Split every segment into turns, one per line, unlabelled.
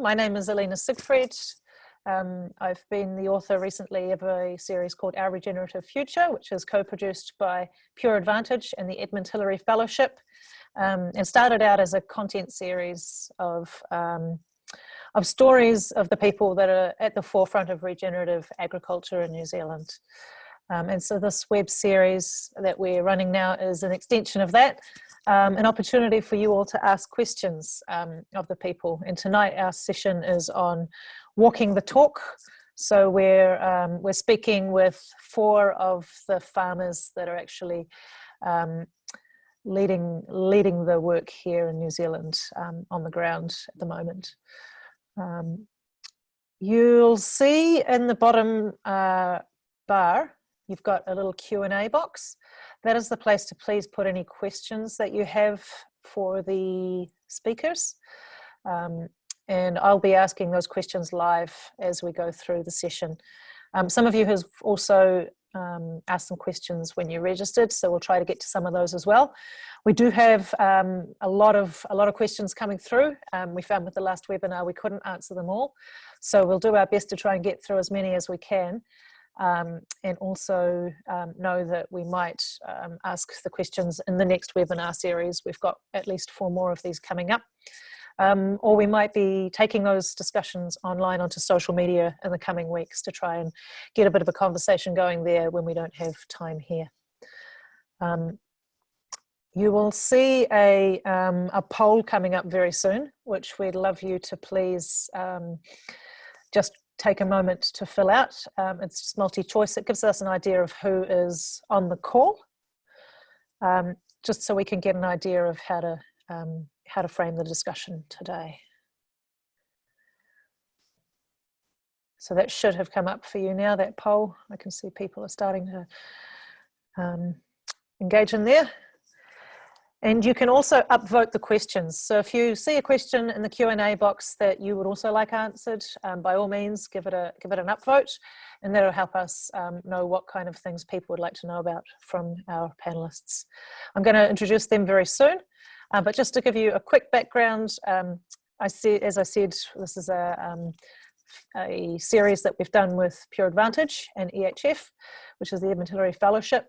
My name is Alina Siegfried. Um, I've been the author recently of a series called Our Regenerative Future, which is co-produced by Pure Advantage and the Edmund Hillary Fellowship, um, and started out as a content series of, um, of stories of the people that are at the forefront of regenerative agriculture in New Zealand. Um, and so this web series that we're running now is an extension of that, um, an opportunity for you all to ask questions um, of the people. And tonight our session is on walking the talk. So we're, um, we're speaking with four of the farmers that are actually um, leading, leading the work here in New Zealand um, on the ground at the moment. you'll see in the bottom uh, bar you've got a little Q&A box. That is the place to please put any questions that you have for the speakers. Um, and I'll be asking those questions live as we go through the session. Um, some of you have also um, asked some questions when you registered, so we'll try to get to some of those as well. We do have um, a lot of a lot of questions coming through. Um, we found with the last webinar we couldn't answer them all, so we'll do our best to try and get through as many as we can um, and also um, know that we might um, ask the questions in the next webinar series. We've got at least four more of these coming up. Um, or we might be taking those discussions online onto social media in the coming weeks to try and get a bit of a conversation going there when we don't have time here. Um, you will see a, um, a poll coming up very soon, which we'd love you to please just take a moment to fill out. Um, it's just multi-choice. It gives us an idea of who is on the call, um, just so we can get an idea of how to, um, how to frame the discussion today. So that should have come up for you now, that poll. I can see people are starting to um, engage in there. And you can also upvote the questions. So if you see a question in the Q&A box that you would also like answered, um, by all means, give it, a, give it an upvote and that'll help us um, know what kind of things people would like to know about from our panelists. I'm gonna introduce them very soon, uh, but just to give you a quick background, um, I see, as I said, this is a, um, a series that we've done with Pure Advantage and EHF, which is the Edmund Hillary Fellowship.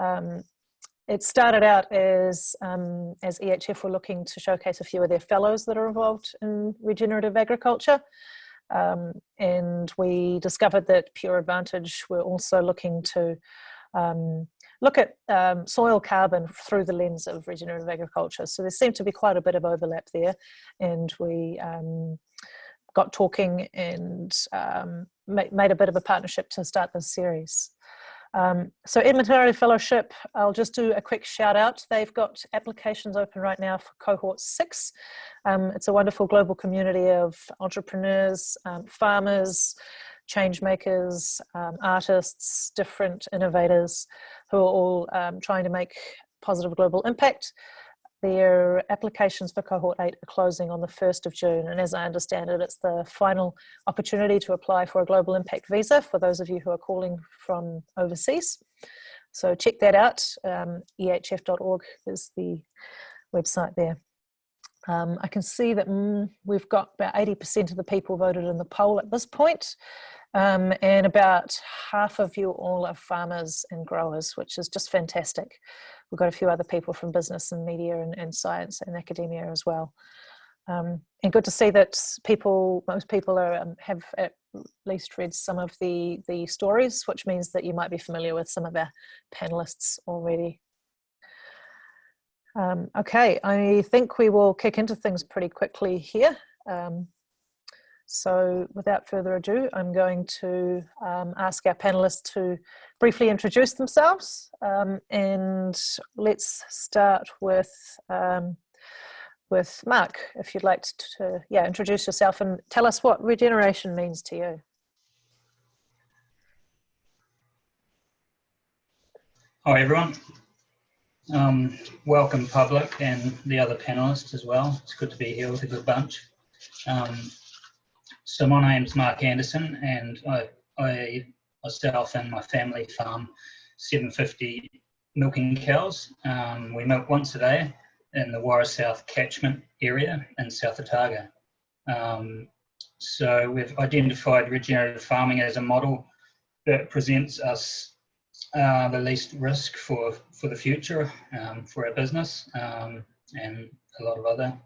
Um, it started out as, um, as EHF were looking to showcase a few of their fellows that are involved in regenerative agriculture. Um, and we discovered that Pure Advantage were also looking to um, look at um, soil carbon through the lens of regenerative agriculture. So there seemed to be quite a bit of overlap there and we um, got talking and um, made a bit of a partnership to start this series. Um, so Hillary Fellowship, I'll just do a quick shout out. They've got applications open right now for cohort six. Um, it's a wonderful global community of entrepreneurs, um, farmers, change makers, um, artists, different innovators who are all um, trying to make positive global impact. Their applications for cohort 8 are closing on the 1st of June and as I understand it it's the final opportunity to apply for a global impact visa for those of you who are calling from overseas. So check that out, um, ehf.org is the website there. Um, I can see that mm, we've got about 80% of the people voted in the poll at this point, um, and about half of you all are farmers and growers, which is just fantastic. We've got a few other people from business and media and, and science and academia as well. Um, and good to see that people, most people are, um, have at least read some of the, the stories, which means that you might be familiar with some of our panelists already. Um, okay, I think we will kick into things pretty quickly here. Um, so without further ado, I'm going to um, ask our panelists to briefly introduce themselves um, and let's start with um, with Mark, if you'd like to, yeah, introduce yourself and tell us what regeneration means to you.
Hi everyone. Um, welcome public and the other panelists as well. It's good to be here with a good bunch. Um, so my name's Mark Anderson and I, I myself and my family farm 750 milking cows. Um, we milk once a day in the Waiwera South catchment area in South Otago. Um, so we've identified regenerative farming as a model that presents us uh, the least risk for, for the future um, for our business um, and a lot of other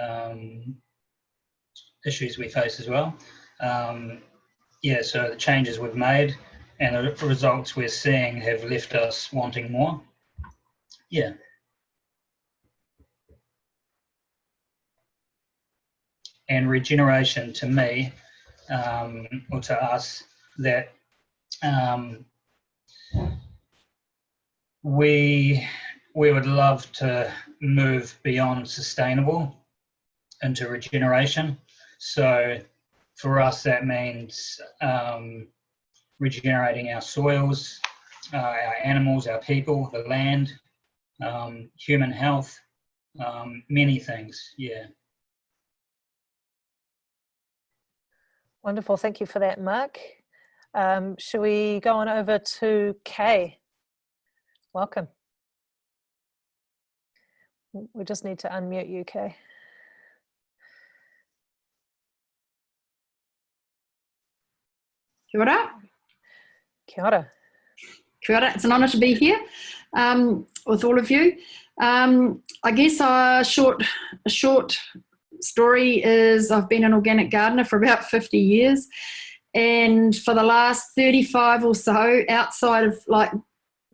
um, issues we face as well. Um, yeah, so the changes we've made and the results we're seeing have left us wanting more. Yeah. And regeneration to me, um, or to us, that um, we we would love to move beyond sustainable into regeneration. So for us, that means um, regenerating our soils, uh, our animals, our people, the land, um, human health, um, many things. Yeah.
Wonderful. Thank you for that, Mark. Um, shall we go on over to Kay? Welcome. We just need to unmute you, Kay.
Kia ora.
Kia ora.
Kia ora. It's an honour to be here um, with all of you. Um, I guess a short, a short story is I've been an organic gardener for about 50 years. And for the last 35 or so, outside of like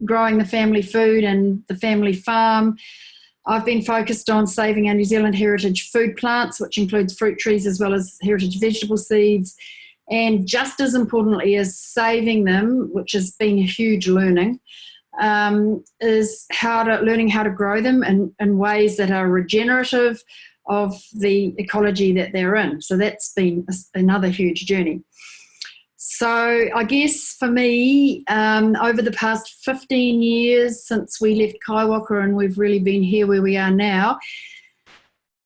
growing the family food and the family farm, I've been focused on saving our New Zealand heritage food plants, which includes fruit trees as well as heritage vegetable seeds and just as importantly as saving them, which has been a huge learning, um, is how to learning how to grow them in, in ways that are regenerative of the ecology that they're in. So that's been another huge journey. So I guess for me, um, over the past 15 years since we left Kaiwaka and we've really been here where we are now,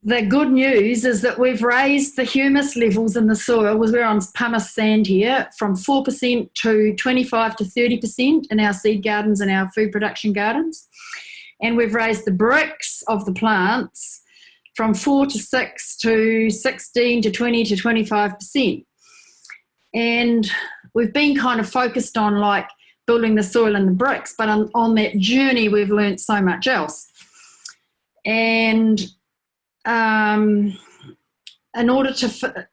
the good news is that we've raised the humus levels in the soil, we're on pumice sand here, from 4% to 25 to 30% in our seed gardens and our food production gardens. And we've raised the Brix of the plants from 4 to 6 to 16 to 20 to 25%. And we've been kind of focused on like building the soil and the Brix, but on, on that journey we've learned so much else. And um, in order to,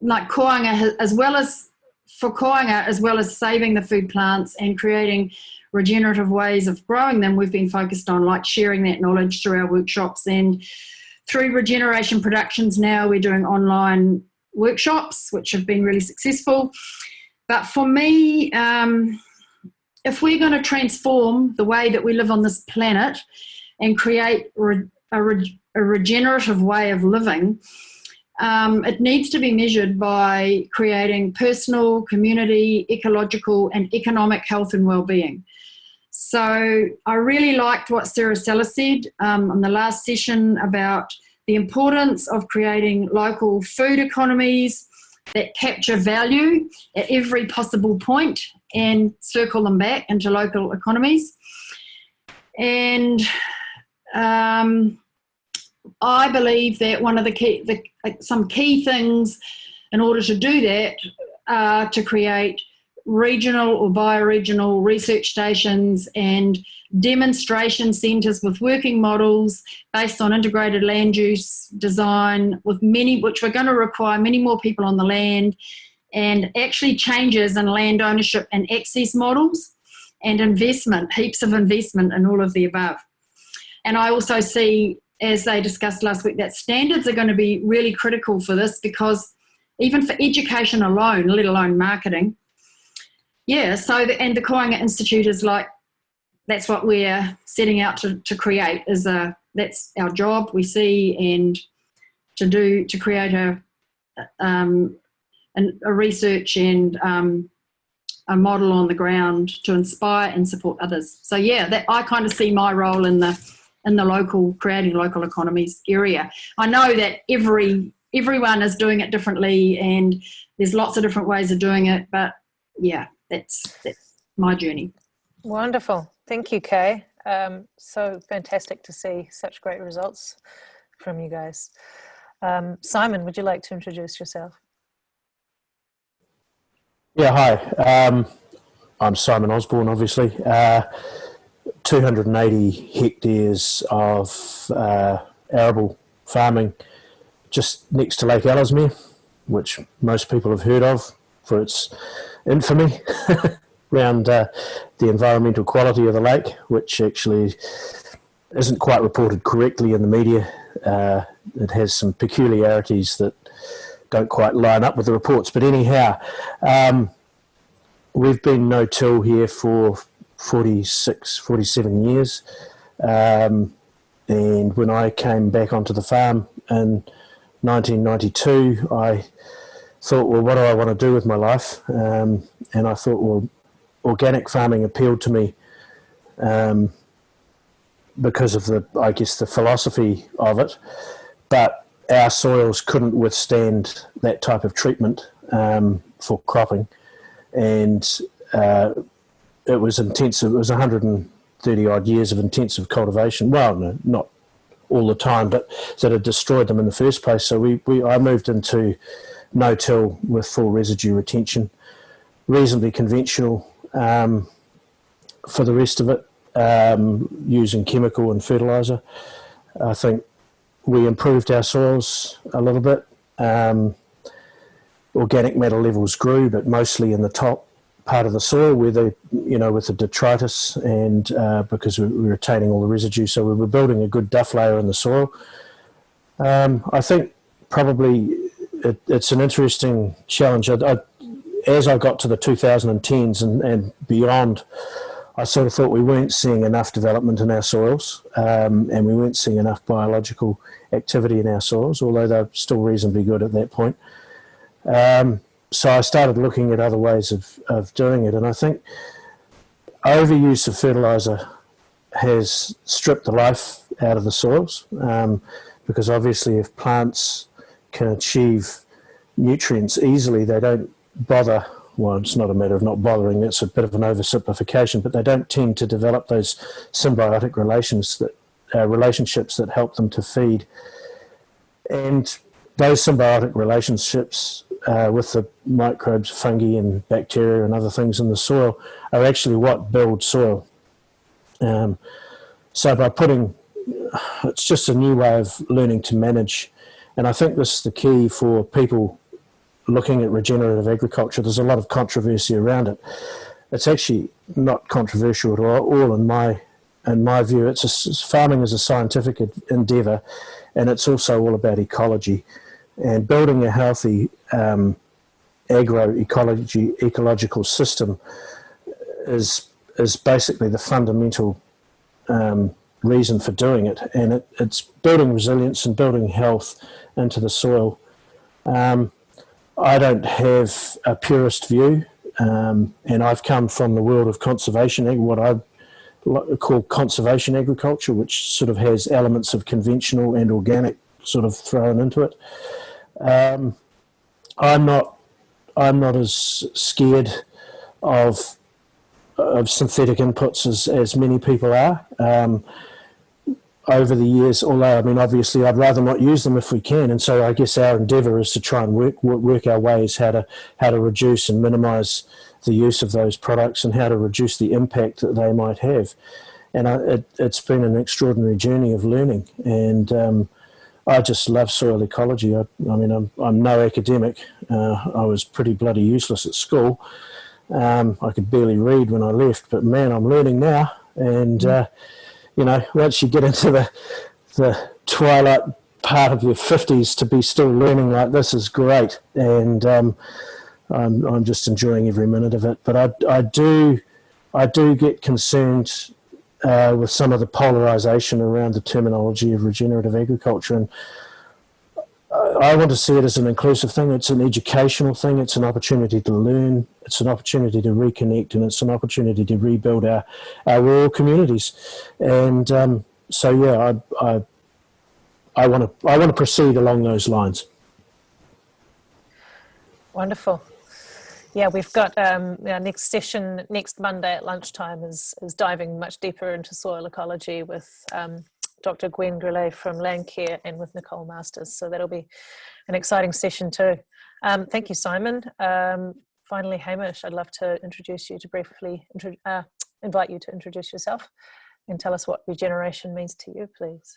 like koanga, as well as for koanga, as well as saving the food plants and creating regenerative ways of growing them, we've been focused on like sharing that knowledge through our workshops and through Regeneration Productions now we're doing online workshops, which have been really successful. But for me, um, if we're going to transform the way that we live on this planet and create a, a regenerative way of living, um, it needs to be measured by creating personal, community, ecological, and economic health and well-being. So I really liked what Sarah Seller said um, on the last session about the importance of creating local food economies that capture value at every possible point and circle them back into local economies. And um, I believe that one of the key, the, some key things in order to do that are to create regional or bioregional research stations and demonstration centres with working models based on integrated land use design with many, which we're going to require many more people on the land and actually changes in land ownership and access models and investment, heaps of investment in all of the above. And I also see, as they discussed last week, that standards are going to be really critical for this because even for education alone, let alone marketing, yeah, so, the, and the Koanga Institute is like, that's what we're setting out to, to create is a, that's our job we see and to do, to create a, um, an, a research and um, a model on the ground to inspire and support others. So yeah, that I kind of see my role in the in the local creating local economies area. I know that every everyone is doing it differently and there's lots of different ways of doing it, but yeah, that's, that's my journey.
Wonderful. Thank you, Kay. Um, so fantastic to see such great results from you guys. Um, Simon, would you like to introduce yourself?
Yeah, hi. Um, I'm Simon Osborne, obviously. Uh, 280 hectares of uh, arable farming just next to Lake Ellesmere, which most people have heard of for its infamy around uh, the environmental quality of the lake, which actually isn't quite reported correctly in the media. Uh, it has some peculiarities that don't quite line up with the reports. But anyhow, um, we've been no-till here for 46, 47 years. Um, and when I came back onto the farm in 1992, I thought, well, what do I want to do with my life? Um, and I thought, well, organic farming appealed to me um, because of the, I guess, the philosophy of it. But our soils couldn't withstand that type of treatment um, for cropping, and uh, it was intensive. It was 130 odd years of intensive cultivation. Well, no, not all the time, but that had destroyed them in the first place. So we, we I moved into no-till with full residue retention, reasonably conventional um, for the rest of it, um, using chemical and fertilizer. I think we improved our soils a little bit. Um, organic matter levels grew, but mostly in the top part of the soil where the, you know, with the detritus and uh, because we were retaining all the residue. So we were building a good duff layer in the soil. Um, I think probably it, it's an interesting challenge. I, I, as I got to the 2010s and, and beyond, I sort of thought we weren't seeing enough development in our soils um, and we weren't seeing enough biological activity in our soils, although they're still reasonably good at that point. Um, so I started looking at other ways of, of doing it, and I think overuse of fertilizer has stripped the life out of the soils um, because obviously if plants can achieve nutrients easily, they don't bother well, it's not a matter of not bothering, it's a bit of an oversimplification, but they don't tend to develop those symbiotic relations that uh, relationships that help them to feed. And those symbiotic relationships uh, with the microbes, fungi and bacteria and other things in the soil are actually what build soil. Um, so by putting, it's just a new way of learning to manage. And I think this is the key for people looking at regenerative agriculture, there's a lot of controversy around it. It's actually not controversial at all in my in my view. It's a, farming is a scientific endeavour, and it's also all about ecology and building a healthy um, agro-ecology ecological system is is basically the fundamental um, reason for doing it, and it, it's building resilience and building health into the soil. Um, I don't have a purist view, um, and I've come from the world of conservation, what I call conservation agriculture, which sort of has elements of conventional and organic sort of thrown into it. Um, I'm not, I'm not as scared of of synthetic inputs as, as many people are. Um, over the years, although I mean, obviously, I'd rather not use them if we can. And so, I guess our endeavour is to try and work, work, our ways how to how to reduce and minimise the use of those products and how to reduce the impact that they might have. And I, it, has been an extraordinary journey of learning, and um, I just love soil ecology. I, I mean, I'm, I'm no academic. Uh, I was pretty bloody useless at school. Um, I could barely read when I left, but man, I'm learning now, and. Uh, you know, once you get into the, the twilight part of your 50s to be still learning like this is great. And um, I'm, I'm just enjoying every minute of it. But I, I do, I do get concerned uh, with some of the polarization around the terminology of regenerative agriculture. And I want to see it as an inclusive thing. It's an educational thing. It's an opportunity to learn. It's an opportunity to reconnect, and it's an opportunity to rebuild our, our rural communities. And um, so, yeah, I, I, I want to I want to proceed along those lines.
Wonderful. Yeah, we've got um, our next session next Monday at lunchtime is is diving much deeper into soil ecology with um, Dr. Gwen Grelet from Landcare and with Nicole Masters. So that'll be an exciting session too. Um, thank you, Simon. Um, finally, Hamish, I'd love to introduce you to briefly uh, invite you to introduce yourself and tell us what regeneration means to you, please.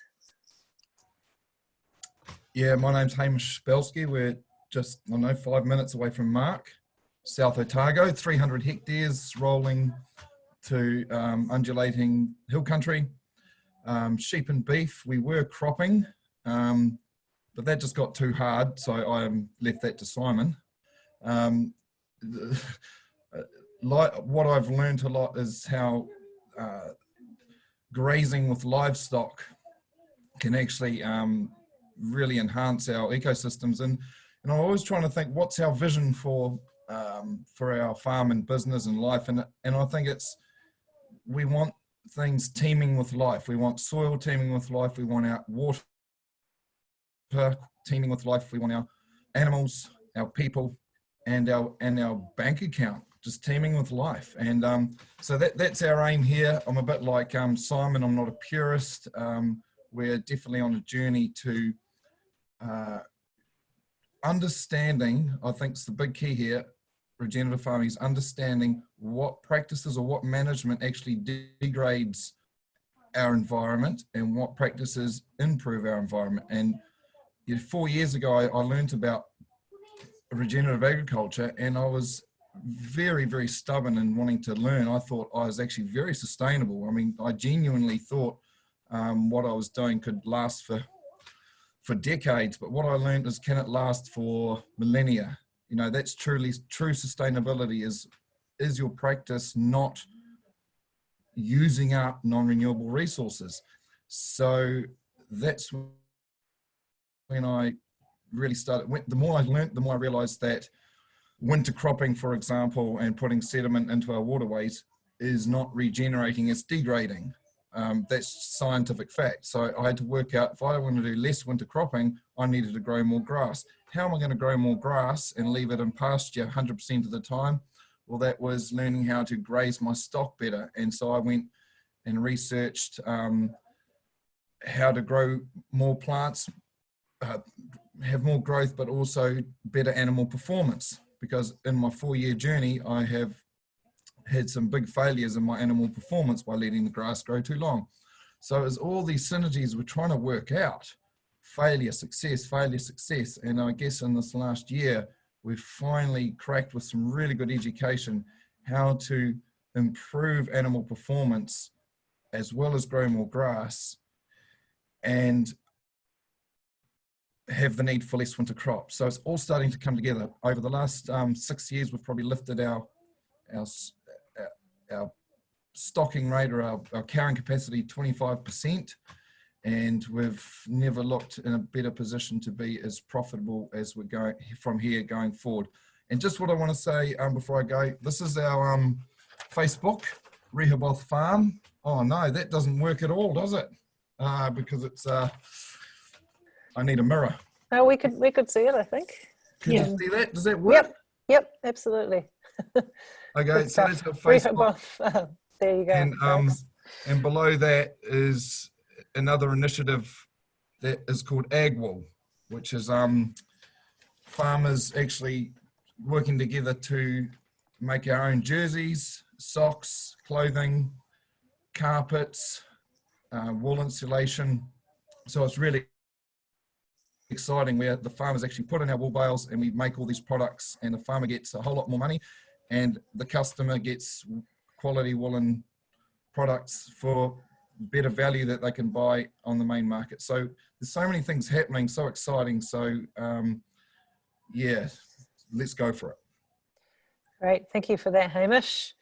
Yeah, my name's Hamish Bielski. We're just, I know, five minutes away from Mark, South Otago, 300 hectares rolling to um, undulating hill country. Um, sheep and beef, we were cropping, um, but that just got too hard, so I left that to Simon. Um, like what I've learned a lot is how uh, grazing with livestock can actually um, really enhance our ecosystems. And, and I'm always trying to think, what's our vision for um, for our farm and business and life? And, and I think it's, we want things teeming with life. We want soil teeming with life. We want our water teeming with life. We want our animals, our people, and our and our bank account just teeming with life. And um, so that that's our aim here. I'm a bit like um, Simon. I'm not a purist. Um, we're definitely on a journey to uh, understanding. I think is the big key here. Regenerative farming is understanding what practices or what management actually degrades our environment and what practices improve our environment. And you know, four years ago, I, I learned about regenerative agriculture and I was very, very stubborn and wanting to learn. I thought I was actually very sustainable. I mean, I genuinely thought um, what I was doing could last for for decades. But what I learned is, can it last for millennia? You know, that's truly true sustainability. Is is your practice not using up non-renewable resources? So that's when I really started. The more I learned, the more I realized that winter cropping, for example, and putting sediment into our waterways is not regenerating, it's degrading. Um, that's scientific fact. So I had to work out if I want to do less winter cropping, I needed to grow more grass. How am I going to grow more grass and leave it in pasture 100% of the time? Well, that was learning how to graze my stock better. And so I went and researched um, how to grow more plants, uh, have more growth, but also better animal performance. Because in my four year journey, I have had some big failures in my animal performance by letting the grass grow too long. So as all these synergies we're trying to work out, failure, success, failure, success. And I guess in this last year, we've finally cracked with some really good education how to improve animal performance as well as grow more grass and have the need for less winter crops. So it's all starting to come together. Over the last um, six years, we've probably lifted our, our, our stocking rate or our, our carrying capacity 25%. And we've never looked in a better position to be as profitable as we're going from here going forward. And just what I want to say um, before I go, this is our um, Facebook, Rehoboth Farm. Oh no, that doesn't work at all, does it? Uh, because it's uh, I need a mirror.
Oh, we could we could see it. I think.
Can yeah. you see that? Does that work?
Yep. Yep. Absolutely.
Okay, so that's our Facebook.
there you go.
And um, and below that is another initiative that is called AgWool, which is um farmers actually working together to make our own jerseys, socks, clothing, carpets, uh, wool insulation. So it's really exciting where the farmers actually put in our wool bales and we make all these products and the farmer gets a whole lot more money and the customer gets quality woolen products for better value that they can buy on the main market. So there's so many things happening, so exciting. So um, yeah, let's go for it.
Great, thank you for that, Hamish.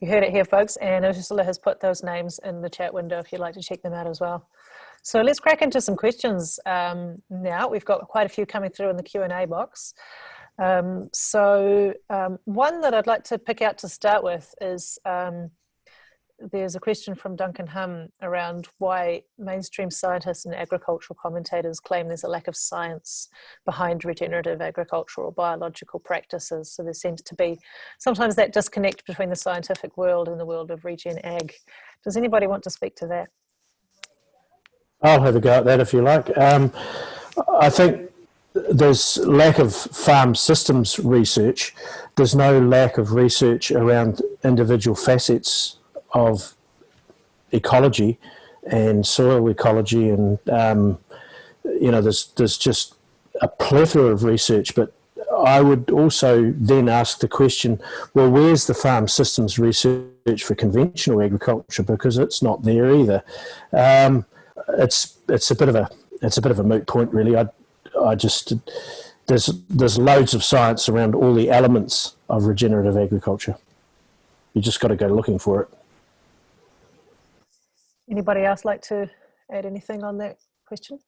You heard it here, folks, and Ursula has put those names in the chat window if you'd like to check them out as well. So let's crack into some questions um, now. We've got quite a few coming through in the Q&A box. Um, so um, one that I'd like to pick out to start with is um, there's a question from Duncan Hum around why mainstream scientists and agricultural commentators claim there's a lack of science behind regenerative agricultural biological practices. So there seems to be sometimes that disconnect between the scientific world and the world of regen ag. Does anybody want to speak to that?
I'll have a go at that if you like. Um, I think there's lack of farm systems research. There's no lack of research around individual facets of ecology and soil ecology, and um, you know, there's there's just a plethora of research. But I would also then ask the question: Well, where's the farm systems research for conventional agriculture? Because it's not there either. Um, it's it's a bit of a it's a bit of a moot point, really. I I just there's there's loads of science around all the elements of regenerative agriculture. You just got to go looking for it.
Anybody else like to add anything on that question?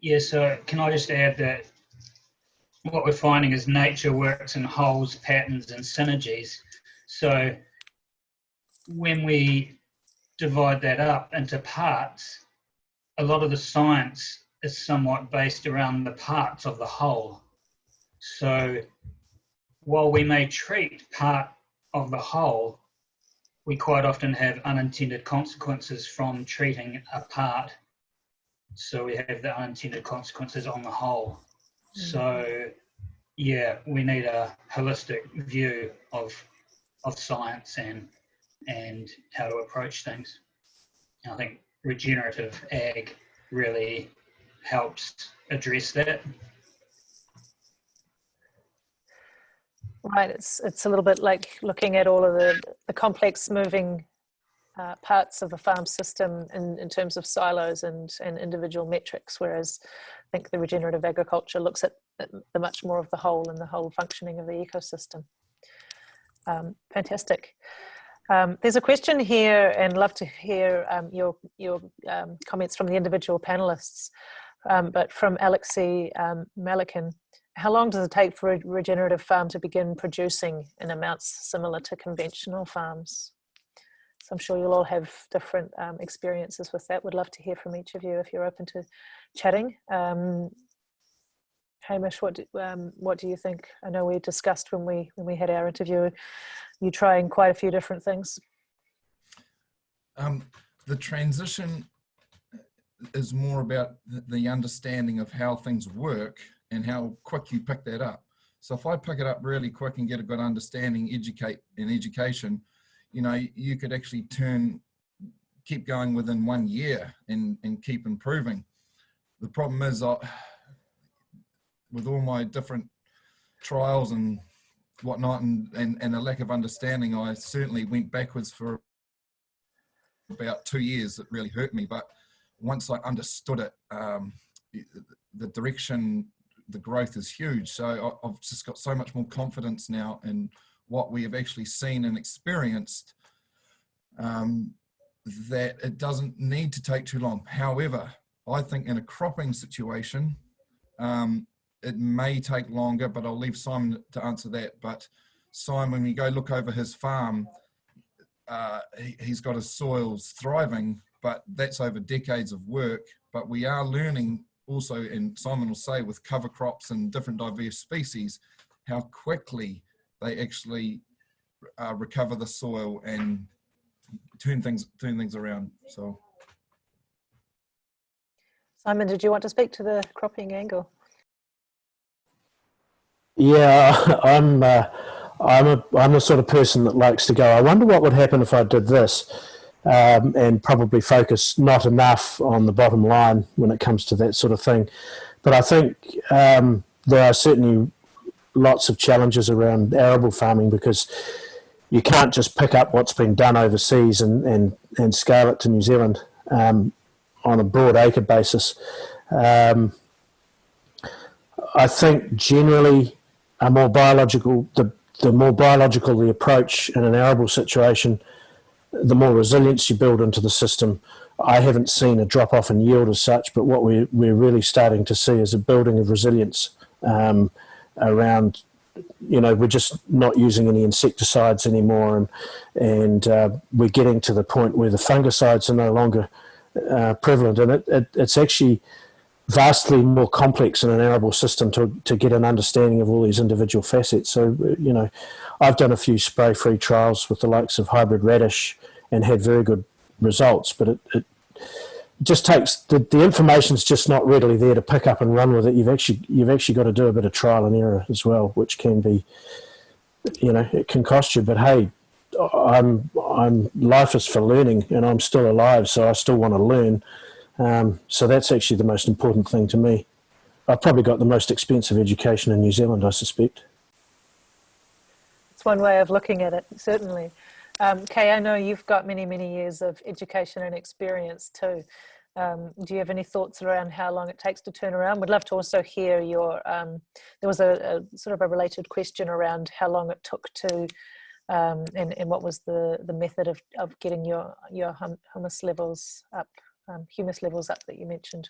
Yeah, so can I just add that what we're finding is nature works in wholes, patterns, and synergies. So when we divide that up into parts, a lot of the science is somewhat based around the parts of the whole. So while we may treat part of the whole, we quite often have unintended consequences from treating a part. So we have the unintended consequences on the whole. Hmm. So yeah, we need a holistic view of of science and and how to approach things. And I think regenerative ag really helps address that.
Right, it's it's a little bit like looking at all of the, the complex moving uh, parts of a farm system in, in terms of silos and, and individual metrics, whereas I think the regenerative agriculture looks at the much more of the whole and the whole functioning of the ecosystem. Um, fantastic. Um, there's a question here and love to hear um, your, your um, comments from the individual panelists, um, but from Alexei um, Malikin how long does it take for a regenerative farm to begin producing in amounts similar to conventional farms? So I'm sure you'll all have different um, experiences with that. Would love to hear from each of you if you're open to chatting. Hamish, what do, um, what do you think? I know we discussed when we when we had our interview, you trying quite a few different things.
Um, the transition is more about the understanding of how things work and how quick you pick that up. So if I pick it up really quick and get a good understanding, educate in education, you know, you could actually turn, keep going within one year and, and keep improving. The problem is I, with all my different trials and whatnot and, and, and a lack of understanding, I certainly went backwards for about two years. It really hurt me. But once I understood it, um, the direction the growth is huge. So I've just got so much more confidence now in what we have actually seen and experienced um, that it doesn't need to take too long. However, I think in a cropping situation, um, it may take longer, but I'll leave Simon to answer that. But Simon, when you go look over his farm, uh, he, he's got his soils thriving, but that's over decades of work. But we are learning also, and Simon will say, with cover crops and different diverse species, how quickly they actually uh, recover the soil and turn things turn things around. So,
Simon, did you want to speak to the cropping angle?
Yeah, I'm. Uh, I'm a I'm the sort of person that likes to go. I wonder what would happen if I did this um, and probably focus not enough on the bottom line when it comes to that sort of thing. But I think um, there are certainly lots of challenges around arable farming because you can't just pick up what's been done overseas and, and, and scale it to New Zealand um, on a broad acre basis. Um, I think generally a more biological, the, the more biological the approach in an arable situation, the more resilience you build into the system. I haven't seen a drop off in yield as such, but what we're, we're really starting to see is a building of resilience um, around, you know, we're just not using any insecticides anymore, and and uh, we're getting to the point where the fungicides are no longer uh, prevalent, and it, it, it's actually vastly more complex in an arable system to, to get an understanding of all these individual facets. So, you know, I've done a few spray-free trials with the likes of hybrid radish and had very good results, but it, it just takes the, the information's just not readily there to pick up and run with it. You've actually you've actually got to do a bit of trial and error as well, which can be, you know, it can cost you. But hey, I'm I'm life is for learning, and I'm still alive, so I still want to learn. Um, so that's actually the most important thing to me. I've probably got the most expensive education in New Zealand, I suspect.
It's one way of looking at it, certainly. Um, Kay, I know you've got many, many years of education and experience too. Um, do you have any thoughts around how long it takes to turn around? We'd love to also hear your, um, there was a, a, sort of a related question around how long it took to, um, and, and what was the, the method of, of getting your, your hum, humus levels up, um, humus levels up that you mentioned.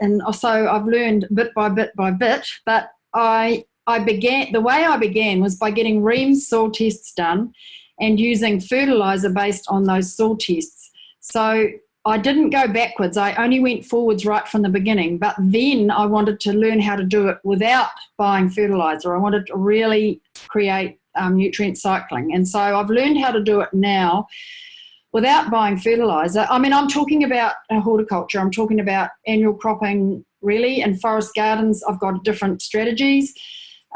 And also I've learned bit by bit by bit, but I I began, the way I began was by getting Reams soil tests done and using fertilizer based on those soil tests. So I didn't go backwards. I only went forwards right from the beginning. But then I wanted to learn how to do it without buying fertilizer. I wanted to really create um, nutrient cycling. And so I've learned how to do it now without buying fertilizer. I mean, I'm talking about horticulture. I'm talking about annual cropping, really. And forest gardens, I've got different strategies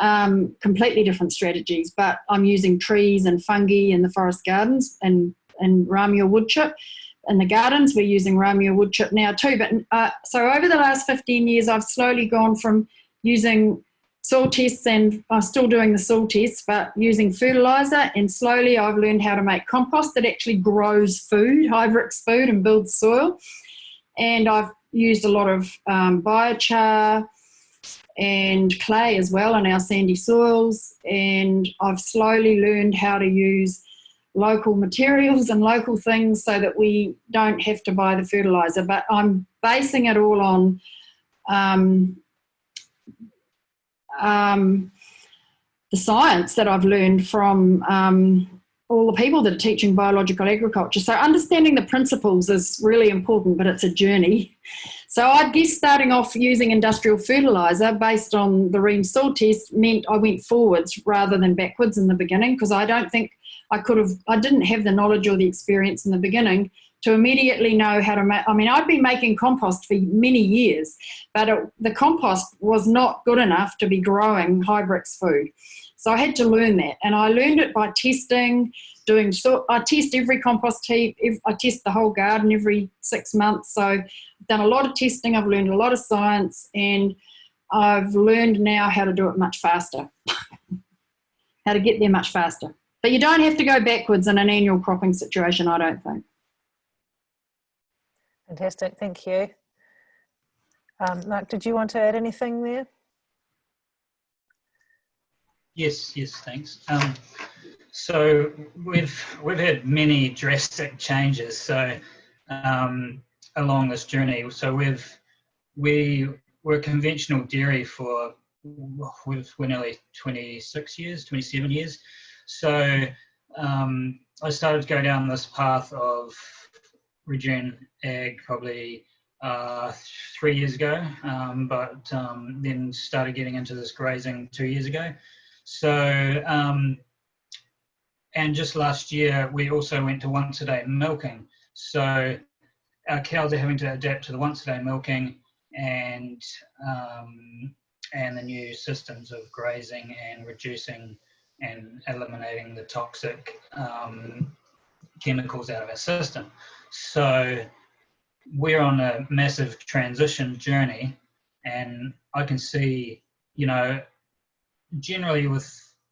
um, completely different strategies, but I'm using trees and fungi in the forest gardens and, and Ramure wood chip. In the gardens, we're using Ramure wood chip now too. But uh, so over the last 15 years, I've slowly gone from using soil tests and I'm still doing the soil tests, but using fertilizer and slowly I've learned how to make compost that actually grows food, high Brix food and builds soil. And I've used a lot of um, biochar, and clay as well in our sandy soils. And I've slowly learned how to use local materials and local things so that we don't have to buy the fertilizer. But I'm basing it all on um, um, the science that I've learned from um, all the people that are teaching biological agriculture. So understanding the principles is really important, but it's a journey. So I guess starting off using industrial fertilizer based on the Ream soil test meant I went forwards rather than backwards in the beginning because I don't think I could have, I didn't have the knowledge or the experience in the beginning to immediately know how to make, I mean, I'd been making compost for many years, but it, the compost was not good enough to be growing high Brix food. So I had to learn that. And I learned it by testing, doing, so I test every compost heap, I test the whole garden every six months. So I've done a lot of testing, I've learned a lot of science, and I've learned now how to do it much faster. how to get there much faster. But you don't have to go backwards in an annual cropping situation, I don't think.
Fantastic, thank you. Um, Mark, did you want to add anything there?
Yes, yes, thanks. Um, so we've we've had many drastic changes. So um, along this journey, so we've we were conventional dairy for we've we're nearly 26 years, 27 years. So um, I started to go down this path of regen ag probably uh, three years ago, um, but um, then started getting into this grazing two years ago. So, um, and just last year, we also went to once a day milking. So our cows are having to adapt to the once a day milking and, um, and the new systems of grazing and reducing and eliminating the toxic um, chemicals out of our system. So we're on a massive transition journey and I can see, you know, generally with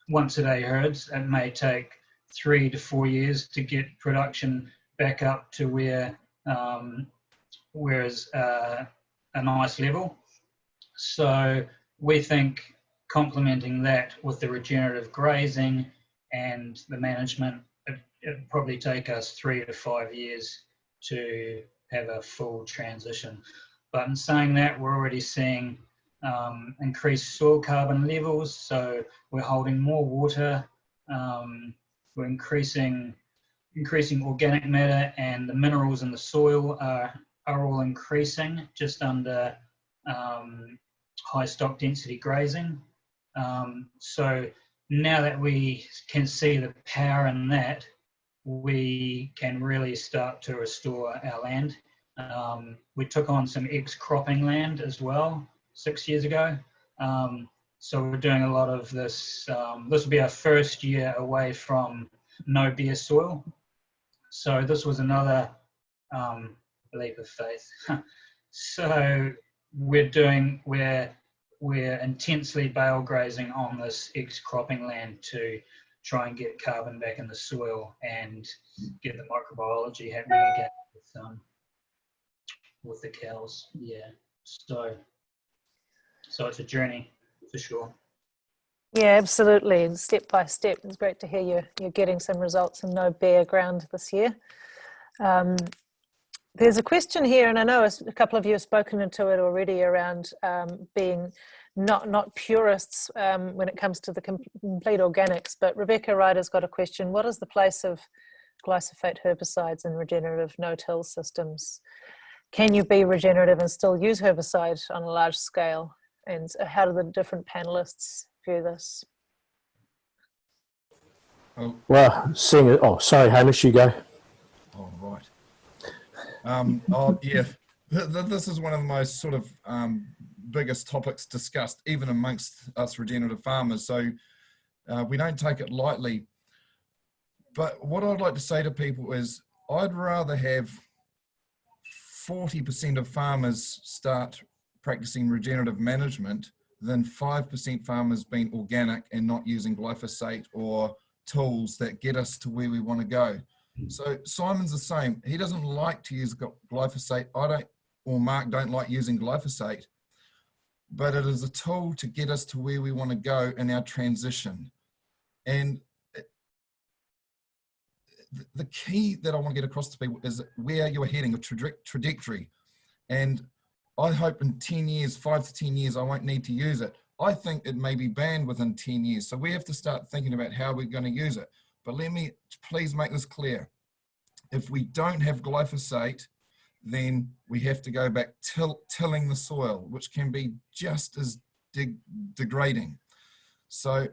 once a day herds, it may take three to four years to get production back up to where um, whereas uh, a nice level. So we think complementing that with the regenerative grazing and the management, it'd probably take us three to five years to have a full transition. But in saying that, we're already seeing um, increased soil carbon levels. So we're holding more water. Um, we're increasing increasing organic matter and the minerals in the soil are, are all increasing just under um, high stock density grazing. Um, so now that we can see the power in that, we can really start to restore our land. Um, we took on some ex-cropping land as well six years ago. Um, so we're doing a lot of this. Um, this will be our first year away from no bare soil. So this was another um, leap of faith. so we're doing we're we're intensely bale grazing on this ex-cropping land to try and get carbon back in the soil and get the microbiology happening again with um, with the cows. Yeah. So so it's a journey for sure.
Yeah, absolutely. And step by step, it's great to hear you're, you're getting some results and no bare ground this year. Um, there's a question here, and I know a couple of you have spoken into it already around um, being not not purists um, when it comes to the complete organics. But Rebecca Ryder's got a question: What is the place of glyphosate herbicides in regenerative no-till systems? Can you be regenerative and still use herbicide on a large scale? And how do the different panelists view this?
Oh,
Well, seeing it, oh, sorry, Hamish, you go.
oh right. Um, oh, yeah. Th- th- This is one of the most sort of um, biggest topics discussed, even amongst us regenerative farmers. So uh, we don't take it lightly. But what I'd like to say to people is I'd rather have 40% of farmers start practicing regenerative management than 5% farmers being organic and not using glyphosate or tools that get us to where we want to go. So Simon's the same. He doesn't like to use glyphosate. I don't, or Mark don't like using glyphosate, but it is a tool to get us to where we want to go in our transition. And the key that I want to get across to people is where you're heading, a trajectory. And I hope in 10 years, five to 10 years, I won't need to use it. I think it may be banned within 10 years. So we have to start thinking about how we're going to use it. But let me please make this clear. If we don't have glyphosate, then we have to go back till, tilling the soil, which can be just as de- degrading. So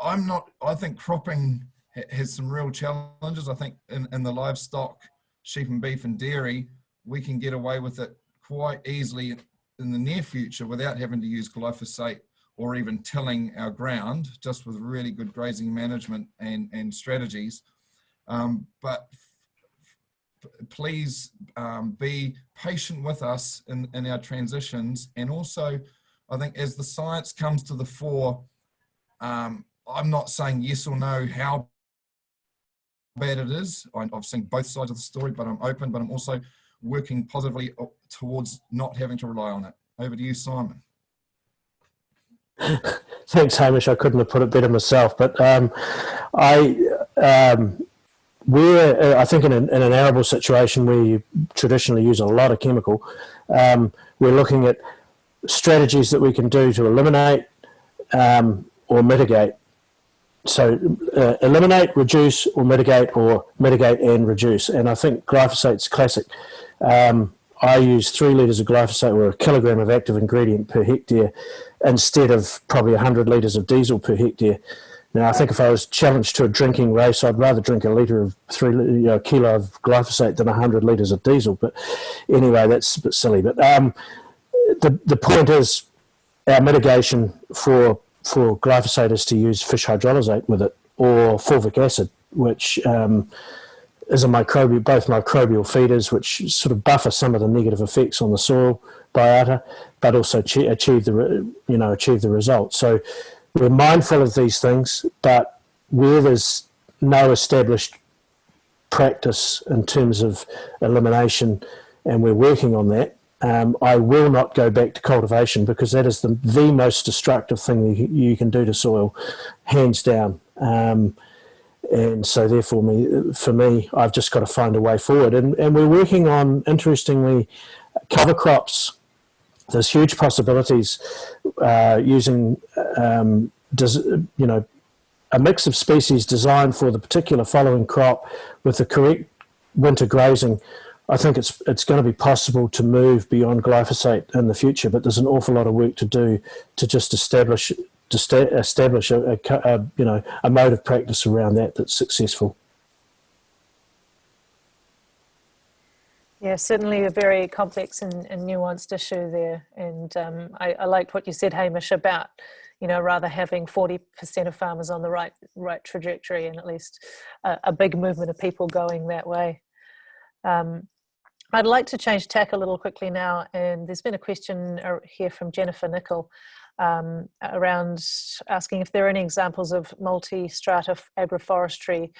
I'm not, I think cropping ha- has some real challenges. I think in, in the livestock, sheep and beef and dairy, we can get away with it quite easily in the near future without having to use glyphosate or even tilling our ground, just with really good grazing management and, and strategies. Um, but please um, be patient with us in, in our transitions. And also, I think as the science comes to the fore, um, I'm not saying yes or no how bad it is. I've seen both sides of the story, but I'm open, but I'm also working positively towards not having to rely on it. Over to you, Simon.
Thanks, Hamish. I couldn't have put it better myself. But um, I, um, we're, uh, I think, in an, in an arable situation where you traditionally use a lot of chemical, um, we're looking at strategies that we can do to eliminate um, or mitigate. So, uh, eliminate, reduce, or mitigate, or mitigate and reduce. And I think glyphosate's classic. Um, I use three litres of glyphosate or a kilogram of active ingredient per hectare instead of probably 100 litres of diesel per hectare. Now, I think if I was challenged to a drinking race, I'd rather drink a litre of three, you know, a kilo of glyphosate than 100 litres of diesel. But anyway, that's a bit silly. But um, the, the point is, our mitigation for for glyphosate is to use fish hydrolysate with it or fulvic acid, which um, is a microbial, both microbial feeders, which sort of buffer some of the negative effects on the soil biota, but also achieve, the you know achieve the result. So we're mindful of these things, but where there's no established practice in terms of elimination, and we're working on that. Um, I will not go back to cultivation because that is the, the most destructive thing you, you can do to soil, hands down. Um, and so therefore me for me i've just got to find a way forward and, and we're working on interestingly cover crops there's huge possibilities uh, using um, does you know a mix of species designed for the particular following crop with the correct winter grazing i think it's it's going to be possible to move beyond glyphosate in the future but there's an awful lot of work to do to just establish to establish a, a, a, you know a mode of practice around that that's successful.
Yeah, certainly a very complex and, and nuanced issue there. And um, I, I liked what you said, Hamish, about you know rather having 40% of farmers on the right right trajectory and at least a, a big movement of people going that way. Um, I'd like to change tack a little quickly now, and there's been a question here from Jennifer Nicol um, around asking if there are any examples of multi-strata agroforestry,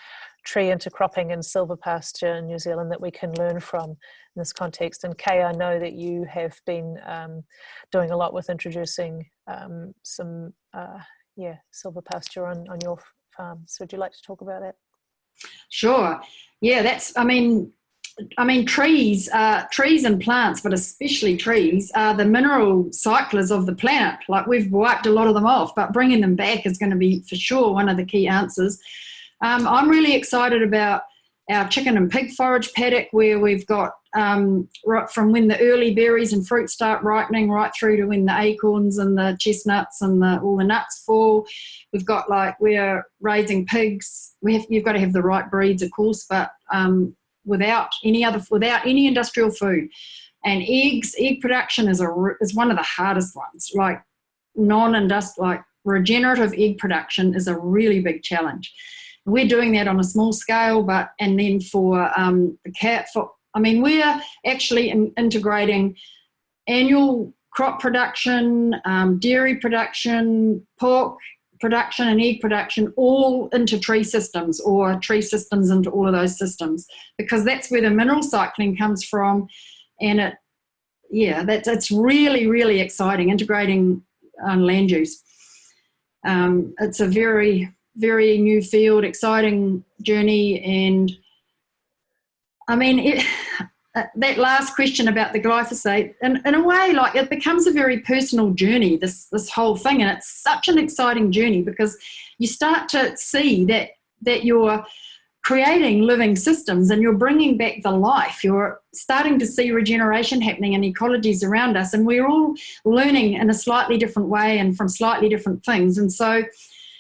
tree intercropping and silvopasture in New Zealand that we can learn from in this context. And Kay, I know that you have been um, doing a lot with introducing um, some, uh, yeah, silvopasture on, on your farm. So would you like to talk about that?
Sure. Yeah, that's, I mean, I mean, trees, uh, trees and plants, but especially trees, are the mineral cyclers of the planet. Like we've wiped a lot of them off, but bringing them back is going to be for sure one of the key answers. Um, I'm really excited about our chicken and pig forage paddock where we've got um, right from when the early berries and fruit start ripening right through to when the acorns and the chestnuts and the, all the nuts fall. We've got like, we're raising pigs. We have, you've got to have the right breeds, of course, but um, without any other without any industrial food and eggs egg production is a is one of the hardest ones like non-industrial like regenerative egg production is a really big challenge we're doing that on a small scale but and then for um, the cat for i mean we're actually in, integrating annual crop production um, dairy production pork production and egg production all into tree systems or tree systems into all of those systems because that's where the mineral cycling comes from. And it yeah that's it's really really exciting integrating on land use. Um, it's a very very new field exciting journey and I mean it uh, that last question about the glyphosate, in, in a way, like it becomes a very personal journey, this, this whole thing. And it's such an exciting journey because you start to see that, that you're creating living systems and you're bringing back the life. You're starting to see regeneration happening in ecologies around us. And we're all learning in a slightly different way and from slightly different things. And so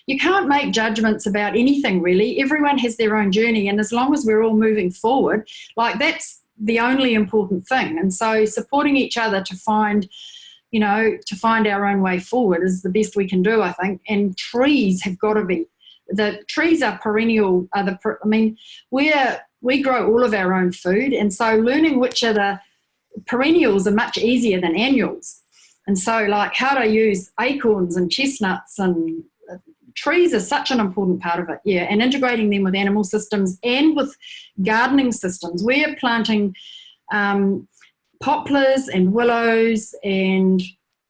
you can't make judgments about anything really. Everyone has their own journey. And as long as we're all moving forward, like that's the only important thing. And so supporting each other to find, you know, to find our own way forward is the best we can do, I think. And trees have got to be, the trees are perennial, are the, I mean, we're, we grow all of our own food. And so learning which are the perennials are much easier than annuals. And so like how to use acorns and chestnuts and trees are such an important part of it, yeah, and integrating them with animal systems and with gardening systems. We're planting um, poplars and willows and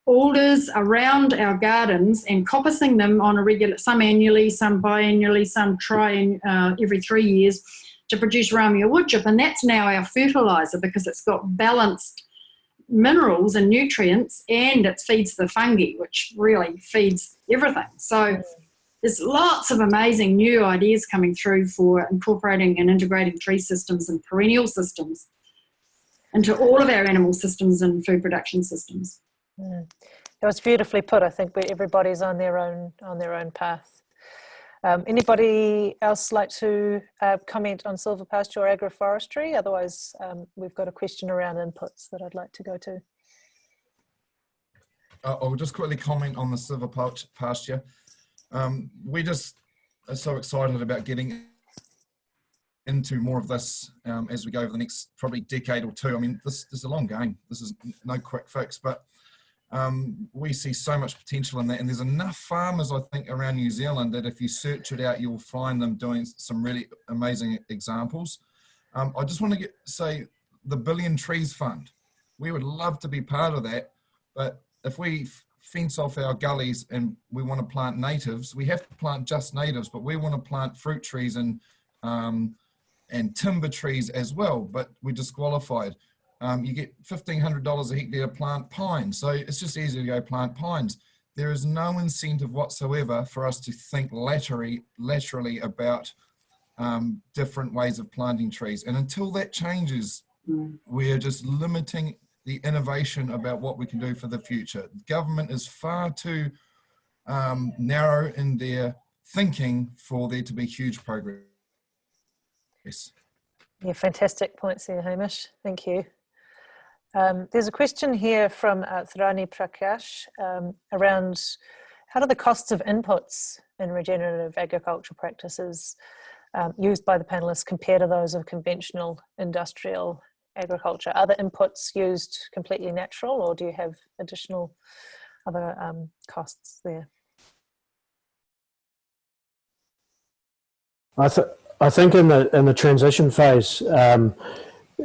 alders around our gardens and coppicing them on a regular, some annually, some biannually, some tri uh, every three years to produce ramial woodchip. And that's now our fertilizer because it's got balanced minerals and nutrients and it feeds the fungi, which really feeds everything. So there's lots of amazing new ideas coming through for incorporating and integrating tree systems and perennial systems into all of our animal systems and food production systems.
Mm. It was beautifully put. I think everybody's on their own on their own path. Um, anybody else like to uh, comment on silvopasture or agroforestry? Otherwise, um, we've got a question around inputs that I'd like to go to.
Uh, I'll just quickly comment on the silvopasture. Um, we just are so excited about getting into more of this um, as we go over the next probably decade or two. I mean, this, this is a long game. This is no quick fix, but um, we see so much potential in that. And there's enough farmers, I think, around New Zealand that if you search it out, you'll find them doing some really amazing examples. Um, I just want to get, say the Billion Trees Fund. We would love to be part of that, but if we fence off our gullies and we want to plant natives, we have to plant just natives, but we want to plant fruit trees and um, and timber trees as well, but we're disqualified. Um, you get $1,500 a hectare to plant pines. So it's just easy to go plant pines. There is no incentive whatsoever for us to think laterally, laterally about um, different ways of planting trees. And until that changes, mm. we're just limiting the innovation about what we can do for the future. Government is far too um, narrow in their thinking for there to be huge progress. Yes.
Yeah, fantastic points there, Hamish. Thank you. Um, there's a question here from uh, Thrani Prakash um, around how do the costs of inputs in regenerative agricultural practices um, used by the panelists compare to those of conventional industrial agriculture? Are the inputs used completely natural or do you have additional other um, costs there?
I, th- I think in the in the transition phase, um,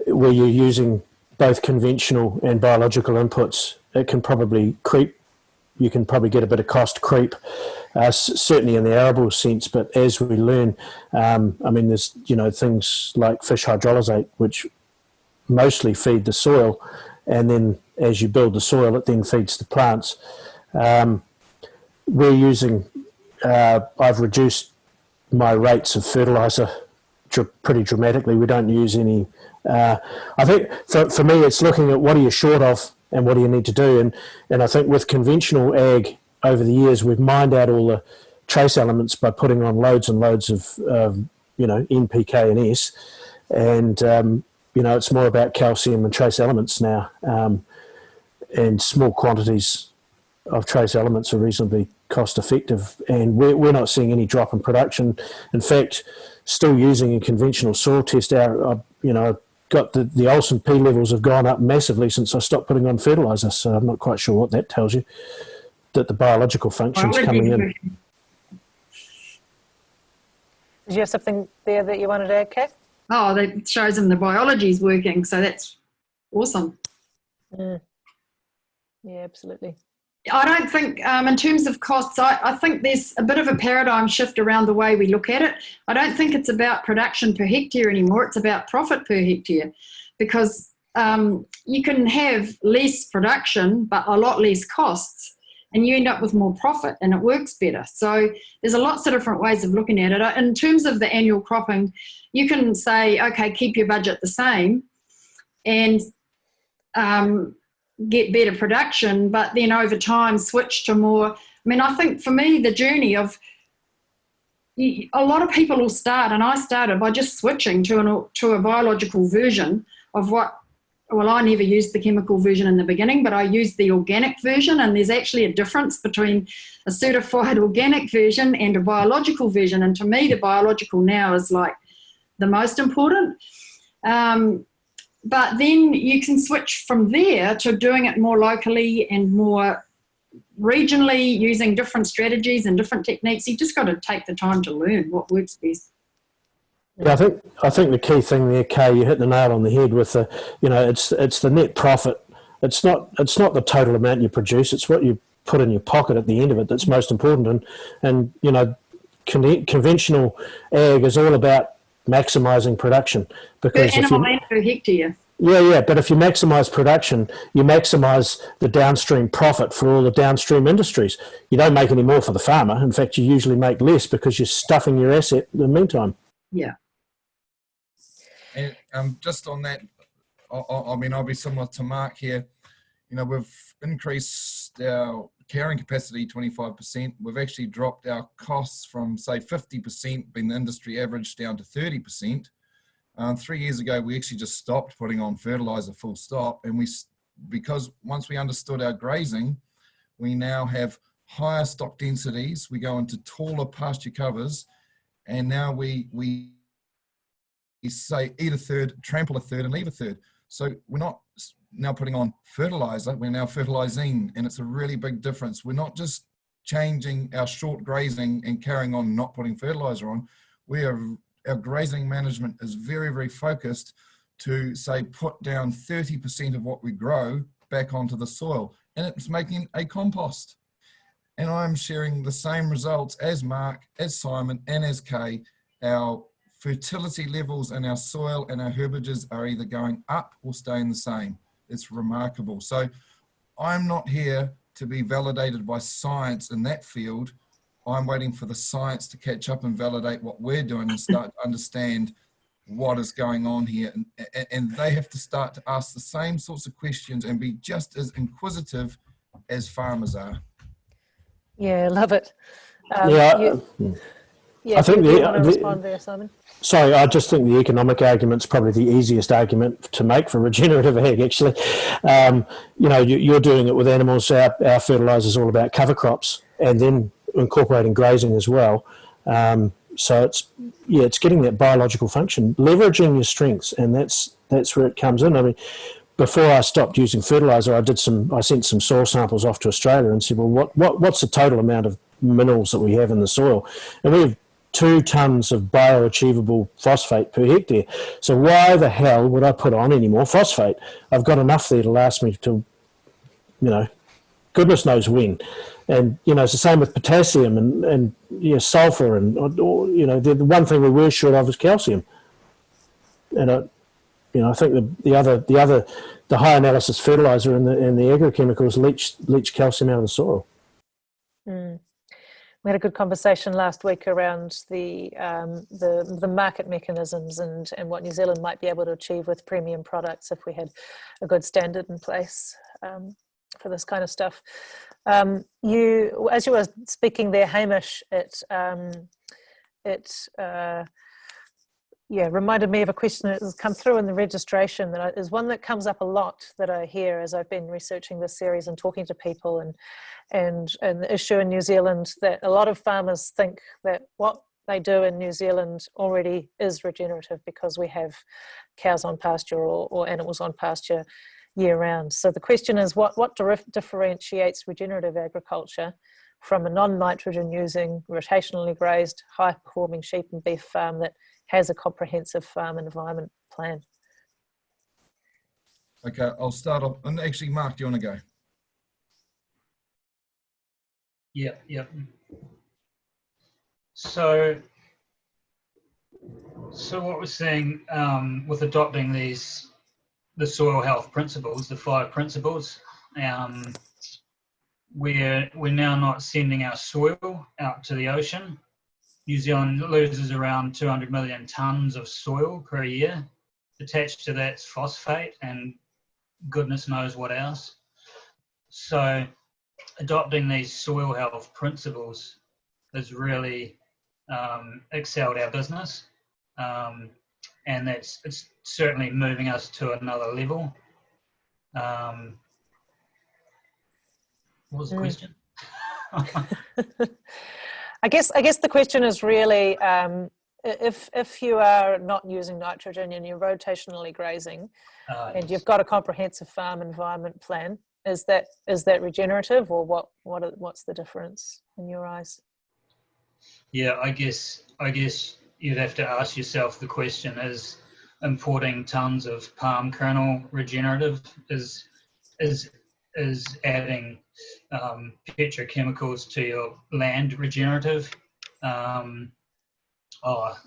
where you're using both conventional and biological inputs, it can probably creep. You can probably get a bit of cost creep, uh, certainly in the arable sense. But as we learn, um, I mean, there's you know things like fish hydrolysate, which mostly feed the soil, and then as you build the soil, it then feeds the plants. Um, we're using. Uh, I've reduced my rates of fertilizer pretty dramatically. We don't use any. Uh, I think for, for me, it's looking at what are you short of and what do you need to do. And, and I think with conventional ag over the years, we've mined out all the trace elements by putting on loads and loads of, you know, NPK and S. And, um, you know, it's more about calcium and trace elements now. Um, and small quantities of trace elements are reasonably cost effective and we're, we're not seeing any drop in production. In fact, still using a conventional soil test, our, uh, you know, got the, the Olsen P levels have gone up massively since I stopped putting on fertilizer. So I'm not quite sure what that tells you, that the biological function's coming in.
Did you have something there that you wanted to add, Kate?
Oh, that shows them the biology is working. So that's awesome.
Mm. Yeah, absolutely.
I don't think, um, in terms of costs, I, I, think there's a bit of a paradigm shift around the way we look at it. I don't think it's about production per hectare anymore, it's about profit per hectare because um, you can have less production but a lot less costs and you end up with more profit and it works better. So there's a lots of different ways of looking at it. In terms of the annual cropping, you can say, okay, keep your budget the same and um, get better production, but then over time switch to more. I mean, I think for me, the journey of a lot of people will start, and I started by just switching to an to a biological version of what. Well, I never used the chemical version in the beginning, but I used the organic version, and there's actually a difference between a certified organic version and a biological version. And to me, the biological now is like the most important. Um, but then you can switch from there to doing it more locally and more regionally using different strategies and different techniques. You just got to take the time to learn what works best.
Yeah, I think I think the key thing there, Kay, you hit the nail on the head with the, you know, it's it's the net profit. It's not it's not the total amount you produce. It's what you put in your pocket at the end of it that's most important. And and you know, con conventional ag is all about maximising production because
per animal and per hectare.
Yeah, yeah, but if you maximise production, you maximise the downstream profit for all the downstream industries. You don't make any more for the farmer. In fact, you usually make less because you're stuffing your asset in the meantime.
Yeah.
And um, just on that, I, I mean, I'll be similar to Mark here. You know, we've increased our carrying capacity 25%. We've actually dropped our costs from, say, 50% being the industry average down to 30%. Um, three years ago, we actually just stopped putting on fertilizer full stop. And we, because once we understood our grazing, we now have higher stock densities. We go into taller pasture covers. And now we, we say eat a third, trample a third and leave a third. So we're not now putting on fertilizer, we're now fertilizing and it's a really big difference. We're not just changing our short grazing and carrying on not putting fertilizer on. We are, our grazing management is very, very focused to say put down 30% of what we grow back onto the soil and it's making a compost. And I'm sharing the same results as Mark, as Simon and as Kay. Our fertility levels in our soil and our herbages are either going up or staying the same. It's remarkable. So I'm not here to be validated by science in that field. I'm waiting for the science to catch up and validate what we're doing and start to understand what is going on here. And, and they have to start to ask the same sorts of questions and be just as inquisitive as farmers are.
Yeah, love it. Um,
yeah,
you-
uh,
yeah.
I think the- the-
there,
sorry, I just think the economic argument's probably the easiest argument to make for regenerative ag. Actually, um, you know, you, you're doing it with animals. Our, our fertilizer is all about cover crops, and then incorporating grazing as well. Um, so it's yeah, it's getting that biological function, leveraging your strengths, and that's that's where it comes in. I mean, before I stopped using fertilizer, I did some. I sent some soil samples off to Australia and said, well, what, what what's the total amount of minerals that we have in the soil? And we have two tons of bioachievable phosphate per hectare. So why the hell would I put on any more phosphate? I've got enough there to last me to, you know, goodness knows when. And you know, it's the same with potassium and and you know, sulfur and or, you know, the, the one thing we were short of is calcium. And I, you know, I think the, the other the other the high analysis fertilizer and the and the agrochemicals leach leach calcium out of the soil.
Mm. We had a good conversation last week around the um, the the market mechanisms and and what New Zealand might be able to achieve with premium products if we had a good standard in place um, for this kind of stuff. Um, you, as you were speaking there, Hamish, it um, it uh, yeah reminded me of a question that has come through in the registration that is one that comes up a lot that I hear as I've been researching this series and talking to people and and and the issue in New Zealand that a lot of farmers think that what they do in New Zealand already is regenerative because we have cows on pasture or, or animals on pasture year round. So the question is what, what differentiates regenerative agriculture from a non-nitrogen using rotationally grazed high performing sheep and beef farm that has a comprehensive farm environment plan?
Okay, I'll start off. And actually, Mark, do you want to go?
Yeah, yep. So, so what we're seeing um, with adopting these, the soil health principles, the five principles, um, we're we're now not sending our soil out to the ocean. New Zealand loses around 200 million tons of soil per year. Attached to that's phosphate and goodness knows what else. So adopting these soil health principles has really um, excelled our business. Um, and that's it's certainly moving us to another level. Um, what was the
Mm.
question?
I guess I guess the question is really um, if if you are not using nitrogen and you're rotationally grazing
Uh,
and you've got a comprehensive farm environment plan, is that is that regenerative or what what are- what's the difference in your eyes?
Yeah, I guess I guess you'd have to ask yourself the question: Is importing tons of palm kernel regenerative? Is is is adding um, petrochemicals to your land regenerative? Um, oh,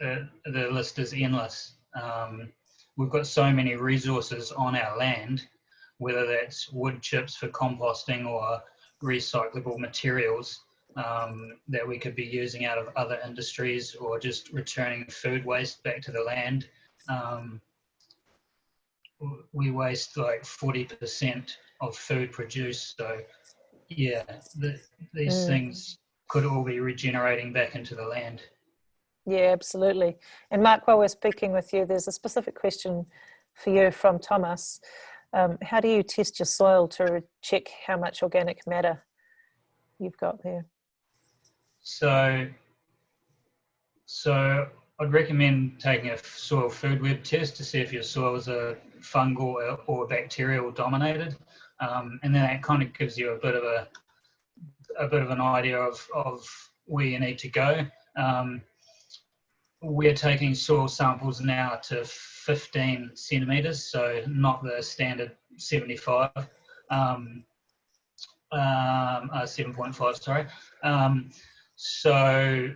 the, the list is endless. Um, we've got so many resources on our land, whether that's wood chips for composting or recyclable materials um, that we could be using out of other industries or just returning food waste back to the land. Um, we waste like 40% of food produced. So, yeah, the, these
Mm.
things could all be regenerating back into the land.
Yeah, absolutely. And Mark, while we're speaking with you, there's a specific question for you from Thomas. Um, how do you test your soil to check how much organic matter you've got there?
So, so I'd recommend taking a soil food web test to see if your soil is a fungal or bacterial dominated, um, and then that kind of gives you a bit of a a bit of an idea of of where you need to go. Um, we're taking soil samples now to 15 centimeters, so not the standard 75. Um, um, uh, 7.5, sorry. Um, so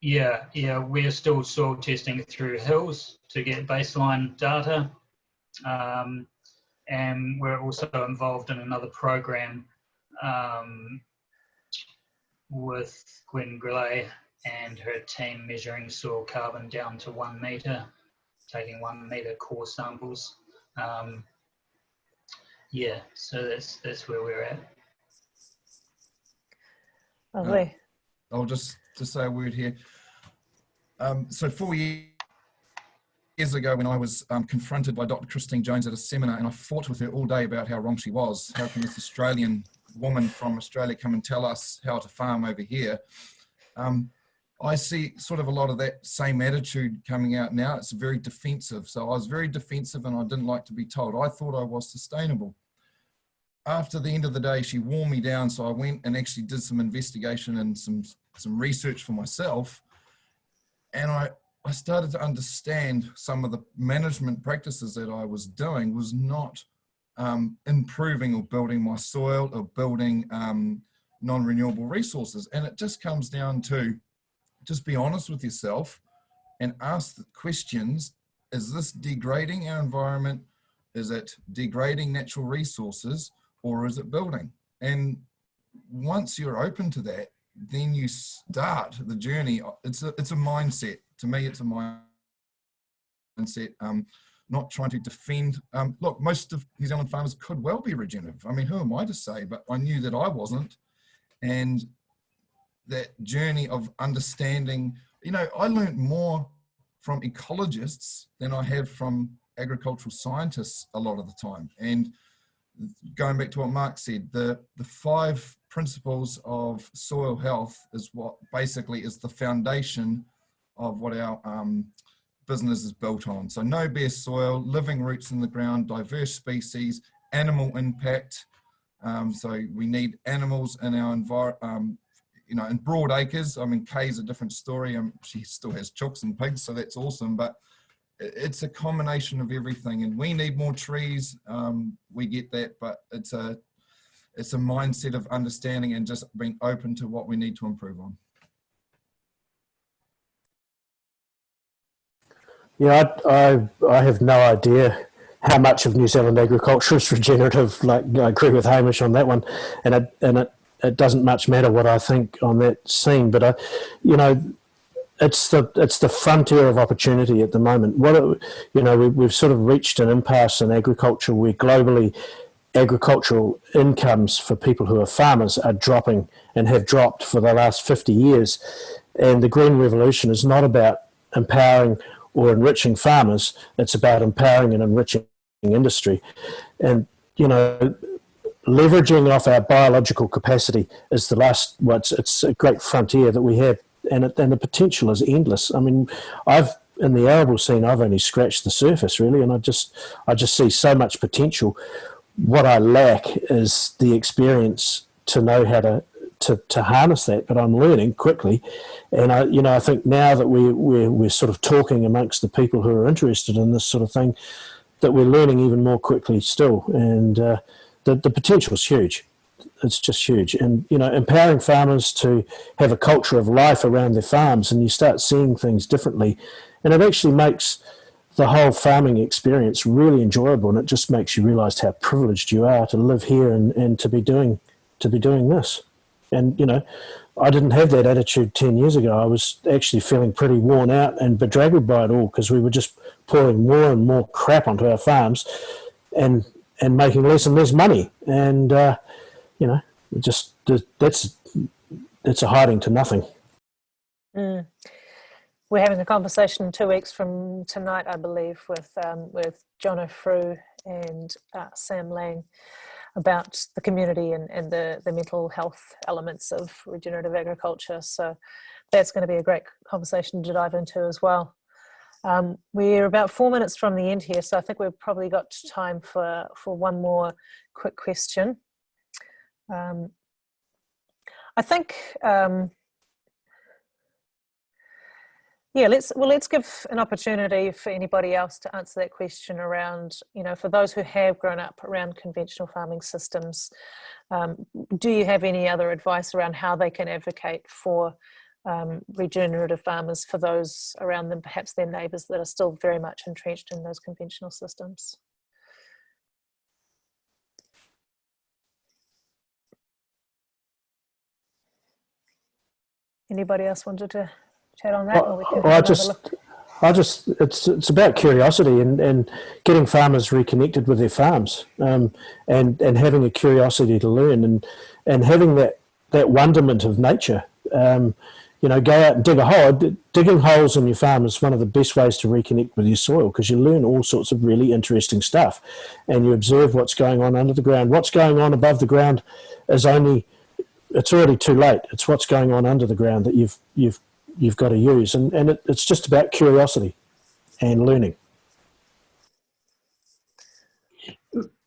yeah, yeah, we're still soil testing through Hills to get baseline data. Um, and we're also involved in another program um, with Gwen Grelet and her team measuring soil carbon down to one meter, taking one meter core samples. Um, yeah, so that's that's where we're at.
Lovely.
I'll just to say a word here. Um, so four years years ago, when I was um, confronted by Dr. Christine Jones at a seminar, and I fought with her all day about how wrong she was. How can this Australian woman from Australia come and tell us how to farm over here? Um, I see sort of a lot of that same attitude coming out now. It's very defensive. So I was very defensive and I didn't like to be told. I thought I was sustainable. After the end of the day, she wore me down. So I went and actually did some investigation and some, some research for myself. And I, I started to understand some of the management practices that I was doing was not um, improving or building my soil or building um, non-renewable resources. And it just comes down to just be honest with yourself and ask the questions. Is this degrading our environment? Is it degrading natural resources or is it building? And once you're open to that, then you start the journey. It's a, it's a mindset. To me, it's a mindset. Um, not trying to defend. Um, look, most of New Zealand farmers could well be regenerative. I mean, who am I to say? But I knew that I wasn't. And that journey of understanding, you know, I learned more from ecologists than I have from agricultural scientists a lot of the time. And going back to what Mark said, the, the five principles of soil health is what basically is the foundation of what our um, business is built on. So no bare soil, living roots in the ground, diverse species, animal impact. Um, so we need animals in our environment, um, you know, in broad acres, I mean, Kay's a different story. Um, she still has chooks and pigs, so that's awesome. But it's a combination of everything, and we need more trees. Um, we get that, but it's a it's a mindset of understanding and just being open to what we need to improve on.
Yeah, I, I, I have no idea how much of New Zealand agriculture is regenerative. Like I agree with Hamish on that one, and it and it it doesn't much matter what I think on that scene. But I, you know, it's the it's the frontier of opportunity at the moment. What it, you know, we, we've sort of reached an impasse in agriculture where globally agricultural incomes for people who are farmers are dropping and have dropped for the last 50 years. And the Green Revolution is not about empowering or enriching farmers, it's about empowering and enriching industry. And, you know, leveraging off our biological capacity is the last, well, it's, it's a great frontier that we have. And, it, and the potential is endless. I mean, I've, in the arable scene, I've only scratched the surface really, and I just, I just see so much potential. What I lack is the experience to know how to to, to harness that, but I'm learning quickly. And I, you know, I think now that we, we're, we're sort of talking amongst the people who are interested in this sort of thing, that we're learning even more quickly still. And uh, the, the potential is huge. It's just huge. And, you know, empowering farmers to have a culture of life around their farms and you start seeing things differently. And it actually makes the whole farming experience really enjoyable and it just makes you realize how privileged you are to live here and, and to be doing to be doing this. And, you know, I didn't have that attitude 10 years ago. I was actually feeling pretty worn out and bedraggled by it all because we were just pouring more and more crap onto our farms and and making less and less money. And, uh, you know, just that's, that's a hiding to nothing.
Mm. We're having a conversation two weeks from tonight, I believe, with um, with Jono Frew and uh, Sam Lang about the community and, and the, the mental health elements of regenerative agriculture. So that's going to be a great conversation to dive into as well. Um, we're about four minutes from the end here, so I think we've probably got time for, for one more quick question. Um, I think um, yeah, let's well let's give an opportunity for anybody else to answer that question around, you know, for those who have grown up around conventional farming systems, um, do you have any other advice around how they can advocate for um, regenerative farmers for those around them, perhaps their neighbours that are still very much entrenched in those conventional systems? Anybody else wanted to chat on that?
Well, well I just, I just, it's it's about curiosity and, and getting farmers reconnected with their farms, um, and and having a curiosity to learn and and having that that wonderment of nature. Um, you know, go out and dig a hole. Digging holes in your farm is one of the best ways to reconnect with your soil because you learn all sorts of really interesting stuff, and you observe what's going on under the ground. What's going on above the ground is only it's already too late. It's what's going on under the ground that you've you've you've got to use, and and it, it's just about curiosity and learning.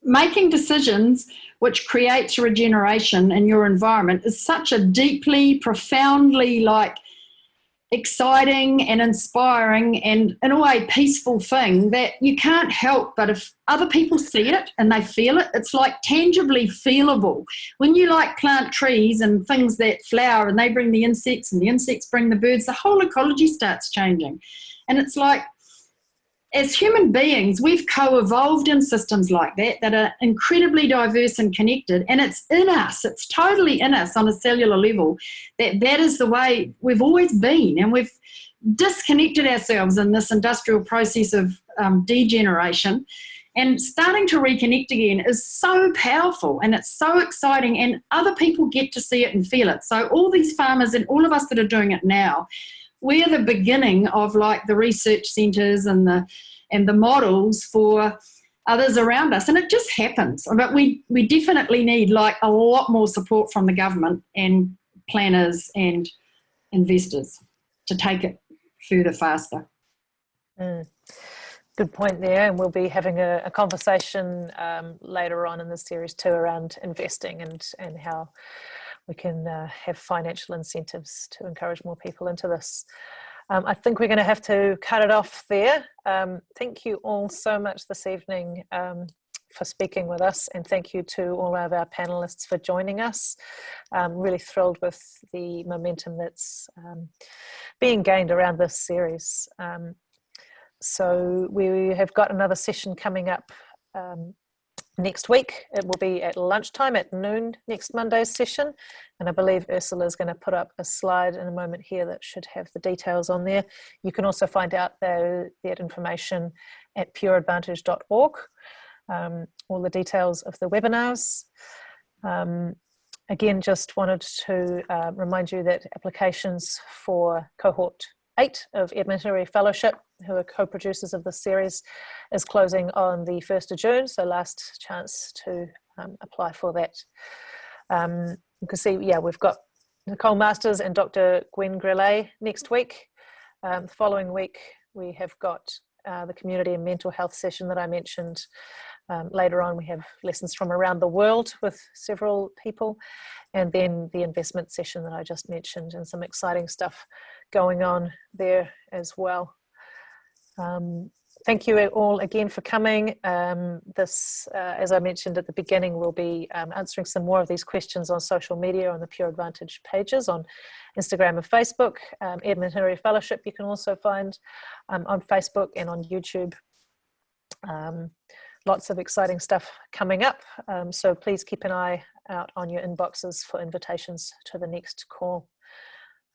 making decisions which creates regeneration in your environment is such a deeply profoundly like exciting and inspiring and in a way peaceful thing that you can't help but if other people see it and they feel it it's like tangibly feelable. When you like plant trees and things that flower and they bring the insects and the insects bring the birds the whole ecology starts changing. And it's like as human beings, we've co-evolved in systems like that that are incredibly diverse and connected, and it's in us. It's totally in us on a cellular level that that is the way we've always been, and we've disconnected ourselves in this industrial process of um, degeneration. And starting to reconnect again is so powerful and it's so exciting, and other people get to see it and feel it. So, all these farmers and all of us that are doing it now we're the beginning of like the research centres and the and the models for others around us and it just happens but we we definitely need like a lot more support from the government and planners and investors to take it further faster
mm. good point there and we'll be having a, a conversation um, later on in the series too around investing and and how we can uh, have financial incentives to encourage more people into this. Um, I think we're going to have to cut it off there. Um, thank you all so much this evening um, for speaking with us and thank you to all of our panelists for joining us. I'm really thrilled with the momentum that's um, being gained around this series. Um, so we have got another session coming up um, next week. It will be at lunchtime at noon next Monday's session. And I believe Ursula is going to put up a slide in a moment here that should have the details on there. You can also find out the, that information at pureadvantage.org, um, all the details of the webinars. Um, again, just wanted to uh, remind you that applications for cohort eight of Hillary Fellowship, who are co-producers of the series, is closing on the 1st of June, so last chance to um, apply for that. Um, you can see, yeah, we've got Nicole Masters and Dr. Gwen Grelet next week. Um, the following week, we have got uh, the community and mental health session that I mentioned. Um, later on, we have lessons from around the world with several people, and then the investment session that I just mentioned, and some exciting stuff going on there as well. Um, thank you all again for coming. Um, this, uh, as I mentioned at the beginning, we'll be um, answering some more of these questions on social media on the Pure Advantage pages on Instagram and Facebook. Um, Edmund Hillary Fellowship you can also find um, on Facebook and on YouTube. Um, lots of exciting stuff coming up, um, so please keep an eye out on your inboxes for invitations to the next call.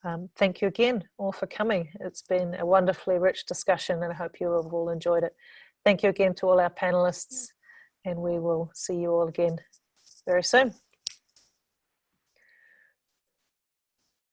Um, thank you again all for coming. It's been a wonderfully rich discussion and I hope you have all enjoyed it. Thank you again to all our panelists and we will see you all again very soon.